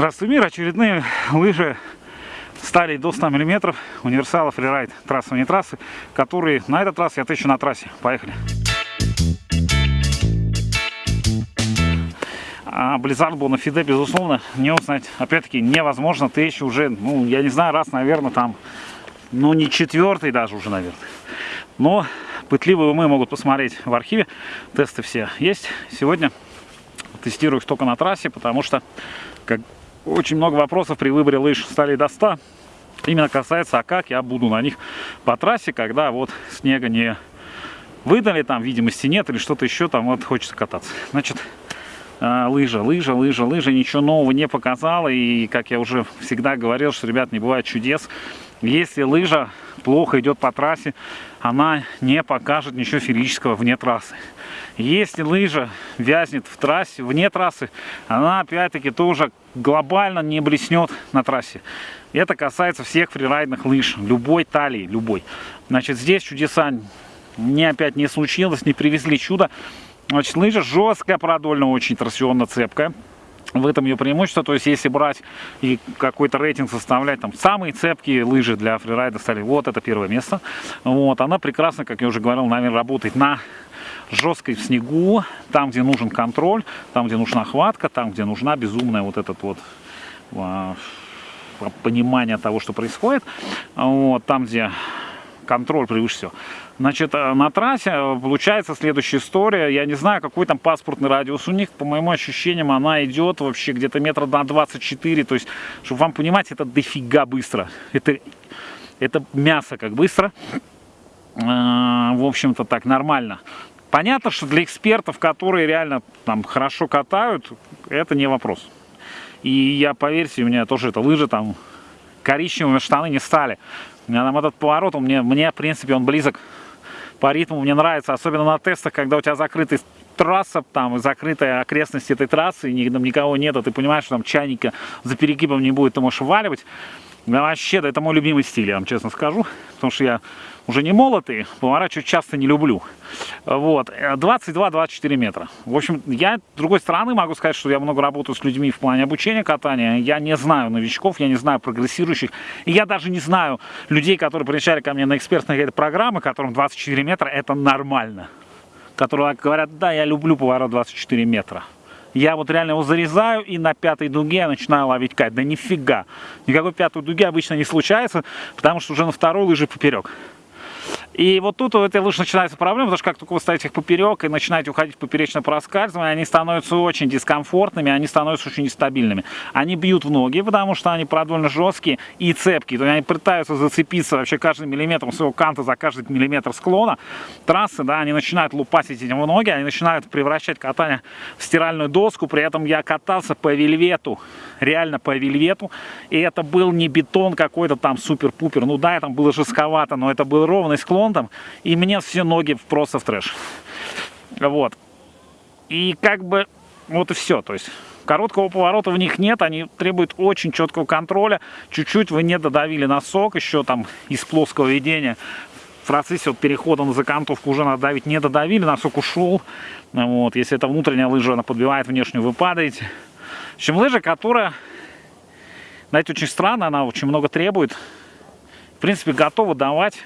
Здравствуй, мир! Очередные лыжи стали до 100 мм универсала фрирайд трассовые трассы, которые на этот раз я тысячу на трассе. Поехали! А Blizzard был на фиде, безусловно, не узнать, опять-таки, невозможно. Ты еще уже, ну, я не знаю, раз, наверное, там, ну, не четвертый даже уже, наверное. Но пытливые умы могут посмотреть в архиве. Тесты все есть. Сегодня тестирую их только на трассе, потому что как очень много вопросов при выборе лыж стали до 100. Именно касается, а как я буду на них по трассе, когда вот снега не выдали, там видимости нет или что-то еще, там вот хочется кататься. Значит, а, лыжа, лыжа, лыжа, лыжа, ничего нового не показала. И, как я уже всегда говорил, что, ребят, не бывает чудес. Если лыжа плохо идет по трассе, она не покажет ничего физического вне трассы. Если лыжа вязнет в трассе, вне трассы, она опять-таки тоже глобально не блеснет на трассе. Это касается всех фрирайдных лыж, любой талии, любой. Значит, здесь чудеса не опять не случилось, не привезли чудо. Значит, лыжа жесткая, продольно очень торсионно цепкая. В этом ее преимущество. То есть, если брать и какой-то рейтинг составлять, там, самые цепкие лыжи для фрирайда стали, вот это первое место. Вот, она прекрасно, как я уже говорил, наверное, работает на жесткой в снегу, там, где нужен контроль, там, где нужна хватка, там, где нужна безумная вот этот вот а, понимание того, что происходит. Вот, там, где контроль превыше всего. Значит, э, на трассе э, получается следующая история. Я не знаю, какой там паспортный радиус у них. По моим ощущениям, она идет вообще где-то метра на 24. То есть, чтобы вам понимать, это дофига быстро. Это, это мясо как быстро. Э, в общем-то, так нормально. Понятно, что для экспертов, которые реально там хорошо катают, это не вопрос. И я, поверьте, у меня тоже это лыжи там коричневыми штаны не стали. У меня там этот поворот, он мне, мне, в принципе, он близок по ритму. Мне нравится, особенно на тестах, когда у тебя закрытый трасса, там закрытая окрестность этой трассы, и никого нет, а ты понимаешь, что там чайника за перегибом не будет, ты можешь валивать. Да вообще, да, это мой любимый стиль, я вам честно скажу, потому что я уже не молотый, поворачивать часто не люблю. Вот, 22-24 метра. В общем, я, с другой стороны, могу сказать, что я много работаю с людьми в плане обучения катания. Я не знаю новичков, я не знаю прогрессирующих. И я даже не знаю людей, которые приезжали ко мне на экспертные программы, которым 24 метра это нормально. Которые говорят, да, я люблю поворот 24 метра я вот реально его зарезаю и на пятой дуге начинаю ловить кайт. Да нифига. Никакой пятой дуги обычно не случается, потому что уже на второй лыжи поперек. И вот тут этой лыжи начинается проблема, потому что как только вы ставите их поперек и начинаете уходить в поперечное проскальзывание, они становятся очень дискомфортными, они становятся очень нестабильными. Они бьют в ноги, потому что они продольно жесткие и цепкие. То есть они пытаются зацепиться вообще каждым миллиметром своего канта за каждый миллиметр склона. Трассы, да, они начинают лупасить этим в ноги, они начинают превращать катание в стиральную доску. При этом я катался по вельвету, реально по вельвету. И это был не бетон какой-то там супер-пупер. Ну да, там было жестковато, но это был ровный склон ремонтом, и мне все ноги просто в трэш. Вот. И как бы вот и все. То есть короткого поворота в них нет, они требуют очень четкого контроля. Чуть-чуть вы не додавили носок еще там из плоского ведения. В процессе вот перехода на закантовку уже надо давить, не додавили, носок ушел. Вот. Если это внутренняя лыжа, она подбивает внешнюю, вы падаете. В общем, лыжа, которая, знаете, очень странно, она очень много требует. В принципе, готова давать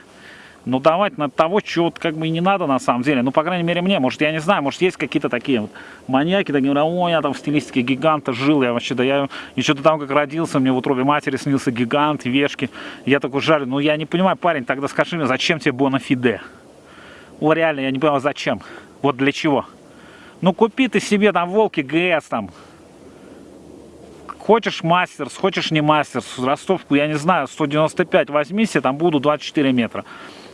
но давать на того, чего вот как бы и не надо на самом деле. Ну, по крайней мере, мне. Может, я не знаю, может, есть какие-то такие вот маньяки, такие ой, я там в стилистике гиганта жил, я вообще, да я еще до того, как родился, мне в утробе матери снился гигант, вешки. Я такой жарю, ну, я не понимаю, парень, тогда скажи мне, зачем тебе Бонафиде? О, реально, я не понимаю, зачем? Вот для чего? Ну, купи ты себе там волки ГС там, Хочешь мастерс, хочешь не мастерс, ростовку, я не знаю, 195 возьми себе, там буду 24 метра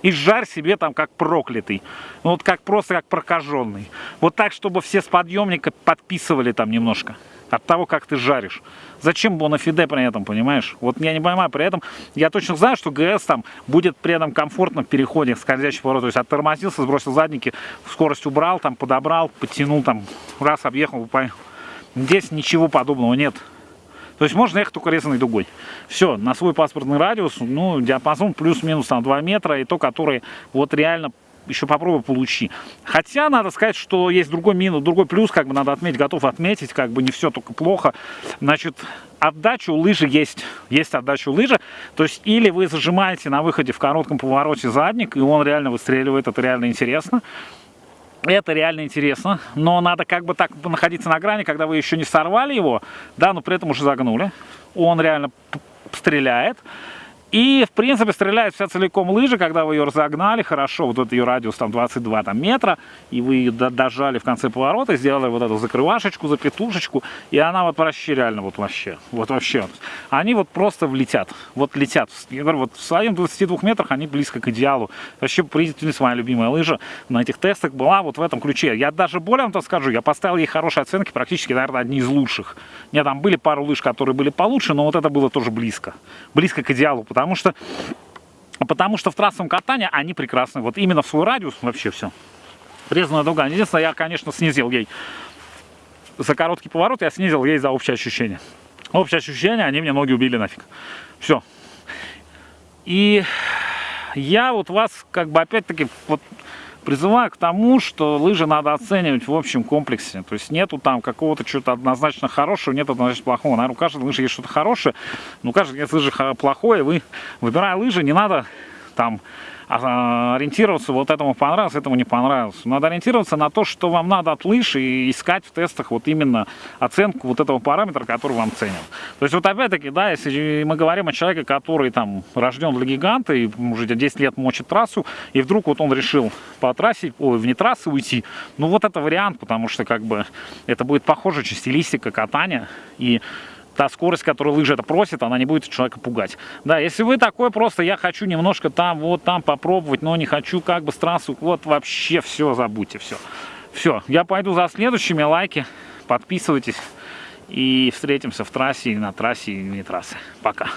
и жарь себе там как проклятый. Ну, вот как просто как прокаженный. Вот так, чтобы все с подъемника подписывали там немножко от того, как ты жаришь. Зачем бонафиде при этом, понимаешь? Вот я не понимаю, при этом я точно знаю, что ГС там будет при этом комфортно в переходе скользящий поворот. То есть оттормозился, сбросил задники, скорость убрал, там подобрал, подтянул, там раз объехал. Здесь ничего подобного нет. То есть можно ехать только резаной дугой. Все, на свой паспортный радиус, ну, диапазон плюс-минус там 2 метра, и то, который вот реально еще попробуй получи. Хотя надо сказать, что есть другой минус, другой плюс, как бы надо отметить, готов отметить, как бы не все только плохо. Значит, отдачу лыжи есть, есть отдачу лыжи. То есть или вы зажимаете на выходе в коротком повороте задник, и он реально выстреливает, это реально интересно. Это реально интересно, но надо как бы так находиться на грани, когда вы еще не сорвали его, да, но при этом уже загнули. Он реально стреляет. И, в принципе, стреляет вся целиком лыжа, когда вы ее разогнали хорошо, вот этот ее радиус там 22 там, метра, и вы ее дожали в конце поворота, сделали вот эту закрывашечку, запетушечку, и она вот вообще реально вот вообще, вот вообще. Они вот просто влетят, вот летят. Я говорю, вот в своем 22 метрах они близко к идеалу. Вообще, признательность моя любимая лыжа на этих тестах была вот в этом ключе. Я даже более вам то скажу, я поставил ей хорошие оценки, практически, наверное, одни из лучших. Нет, там были пару лыж, которые были получше, но вот это было тоже близко. Близко к идеалу, потому Потому что, потому что в трассовом катании они прекрасны. Вот именно в свой радиус вообще все. Резаная дуга. Единственное, я, конечно, снизил ей за короткий поворот, я снизил ей за общее ощущение. Общее ощущение, они мне ноги убили нафиг. Все. И я вот вас, как бы, опять-таки, вот призываю к тому, что лыжи надо оценивать в общем комплексе. То есть нету там какого-то чего-то однозначно хорошего, нет однозначно плохого. Наверное, у каждой лыжи есть что-то хорошее, но у каждой лыжи плохое. Вы, выбирая лыжи, не надо там ориентироваться, вот этому понравилось, этому не понравилось. Надо ориентироваться на то, что вам надо от лыж и искать в тестах вот именно оценку вот этого параметра, который вам ценен. То есть вот опять-таки, да, если мы говорим о человеке, который там рожден для гиганта и уже 10 лет мочит трассу, и вдруг вот он решил по трассе, ой, вне трассы уйти, ну вот это вариант, потому что как бы это будет похоже, стилистика катания и та скорость, которую лыжа это просит, она не будет человека пугать. Да, если вы такой просто, я хочу немножко там, вот там попробовать, но не хочу как бы с трассу, вот вообще все забудьте, все. Все, я пойду за следующими, лайки, подписывайтесь и встретимся в трассе, на трассе и не трассе. Пока.